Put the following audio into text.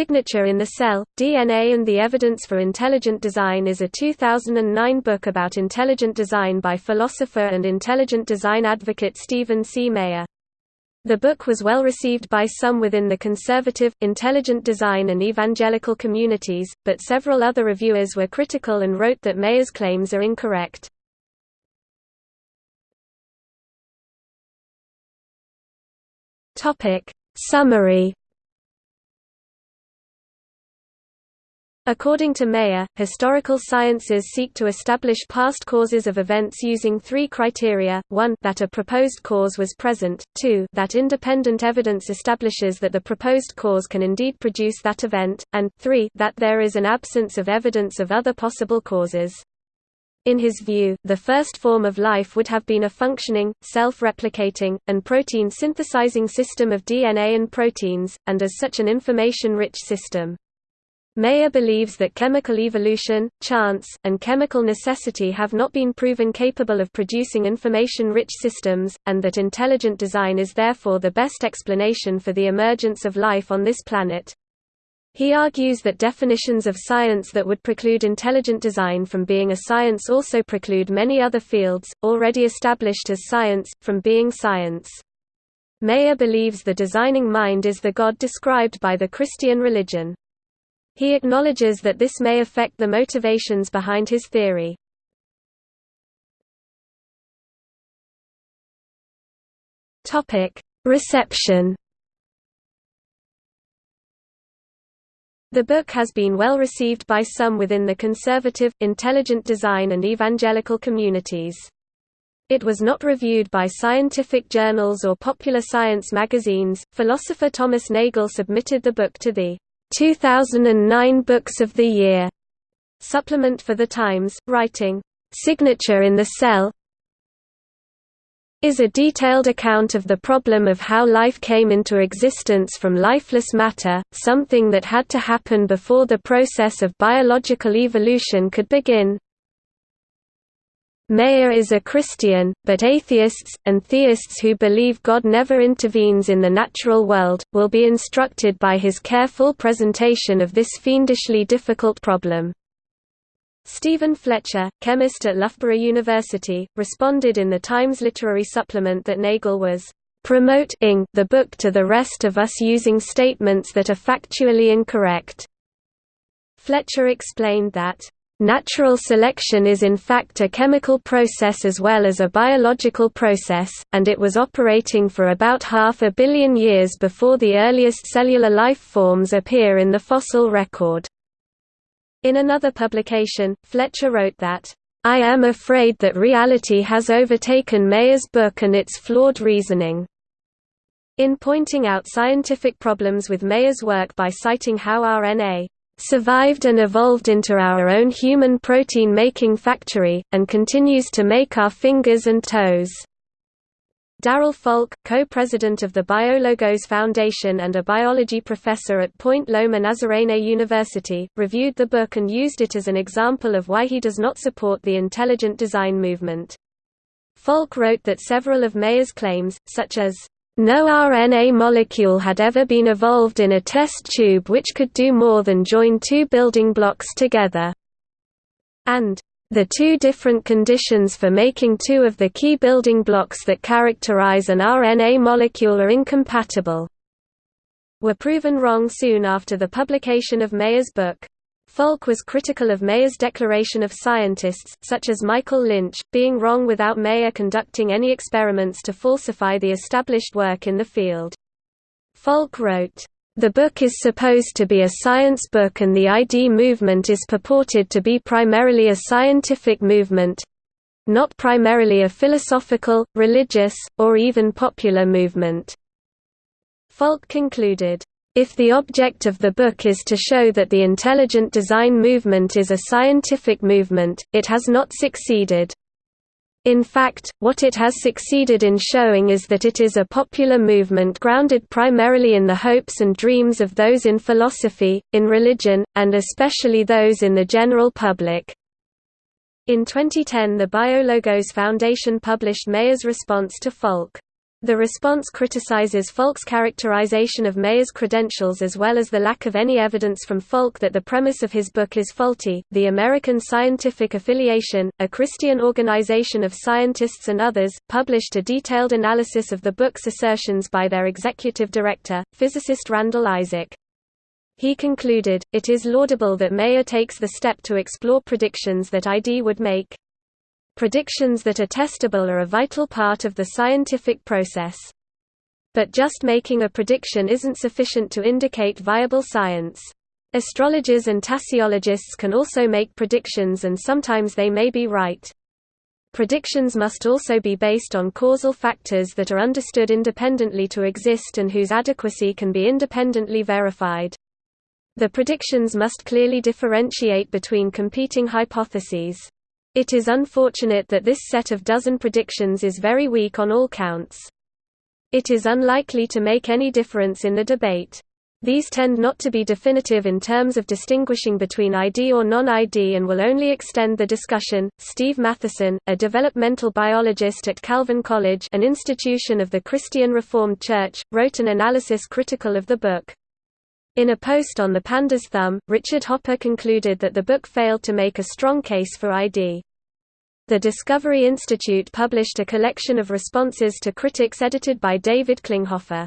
Signature in the Cell, DNA and the Evidence for Intelligent Design is a 2009 book about intelligent design by philosopher and intelligent design advocate Stephen C. Meyer. The book was well received by some within the conservative, intelligent design and evangelical communities, but several other reviewers were critical and wrote that Meyer's claims are incorrect. Summary According to Meyer, historical sciences seek to establish past causes of events using three criteria, 1 that a proposed cause was present, 2 that independent evidence establishes that the proposed cause can indeed produce that event, and 3 that there is an absence of evidence of other possible causes. In his view, the first form of life would have been a functioning, self-replicating, and protein-synthesizing system of DNA and proteins, and as such an information-rich system. Meyer believes that chemical evolution, chance, and chemical necessity have not been proven capable of producing information-rich systems, and that intelligent design is therefore the best explanation for the emergence of life on this planet. He argues that definitions of science that would preclude intelligent design from being a science also preclude many other fields, already established as science, from being science. Meyer believes the designing mind is the God described by the Christian religion. He acknowledges that this may affect the motivations behind his theory. Reception The book has been well received by some within the conservative, intelligent design and evangelical communities. It was not reviewed by scientific journals or popular science magazines. Philosopher Thomas Nagel submitted the book to the 2009 Books of the Year. Supplement for The Times, writing, Signature in the Cell. Is a detailed account of the problem of how life came into existence from lifeless matter, something that had to happen before the process of biological evolution could begin. Meyer is a Christian, but atheists, and theists who believe God never intervenes in the natural world, will be instructed by his careful presentation of this fiendishly difficult problem. Stephen Fletcher, chemist at Loughborough University, responded in the Times literary supplement that Nagel was promoting the book to the rest of us using statements that are factually incorrect. Fletcher explained that Natural selection is in fact a chemical process as well as a biological process, and it was operating for about half a billion years before the earliest cellular life forms appear in the fossil record. In another publication, Fletcher wrote that, "...I am afraid that reality has overtaken Meyer's book and its flawed reasoning." In pointing out scientific problems with Meyer's work by citing how RNA survived and evolved into our own human protein-making factory, and continues to make our fingers and toes. Darrel Falk, co-president of the BioLogos Foundation and a biology professor at Point Loma Nazarene University, reviewed the book and used it as an example of why he does not support the intelligent design movement. Falk wrote that several of Meyer's claims, such as, no RNA molecule had ever been evolved in a test tube which could do more than join two building blocks together. And the two different conditions for making two of the key building blocks that characterize an RNA molecule are incompatible were proven wrong soon after the publication of Meyer's book. Falk was critical of Meyer's declaration of scientists, such as Michael Lynch, being wrong without Meyer conducting any experiments to falsify the established work in the field. Falk wrote, the book is supposed to be a science book and the ID movement is purported to be primarily a scientific movement—not primarily a philosophical, religious, or even popular movement. Falk concluded, if the object of the book is to show that the intelligent design movement is a scientific movement, it has not succeeded. In fact, what it has succeeded in showing is that it is a popular movement grounded primarily in the hopes and dreams of those in philosophy, in religion, and especially those in the general public. In 2010 the BioLogos Foundation published Meyer's response to Falk. The response criticizes Falk's characterization of Mayer's credentials as well as the lack of any evidence from Falk that the premise of his book is faulty. The American Scientific Affiliation, a Christian organization of scientists and others, published a detailed analysis of the book's assertions by their executive director, physicist Randall Isaac. He concluded, It is laudable that Mayer takes the step to explore predictions that ID would make. Predictions that are testable are a vital part of the scientific process. But just making a prediction isn't sufficient to indicate viable science. Astrologers and tasseologists can also make predictions and sometimes they may be right. Predictions must also be based on causal factors that are understood independently to exist and whose adequacy can be independently verified. The predictions must clearly differentiate between competing hypotheses. It is unfortunate that this set of dozen predictions is very weak on all counts. It is unlikely to make any difference in the debate. These tend not to be definitive in terms of distinguishing between ID or non-ID and will only extend the discussion. Steve Matheson, a developmental biologist at Calvin College, an institution of the Christian Reformed Church, wrote an analysis critical of the book. In a post on the Panda's Thumb, Richard Hopper concluded that the book failed to make a strong case for ID. The Discovery Institute published a collection of responses to critics edited by David Klinghoffer.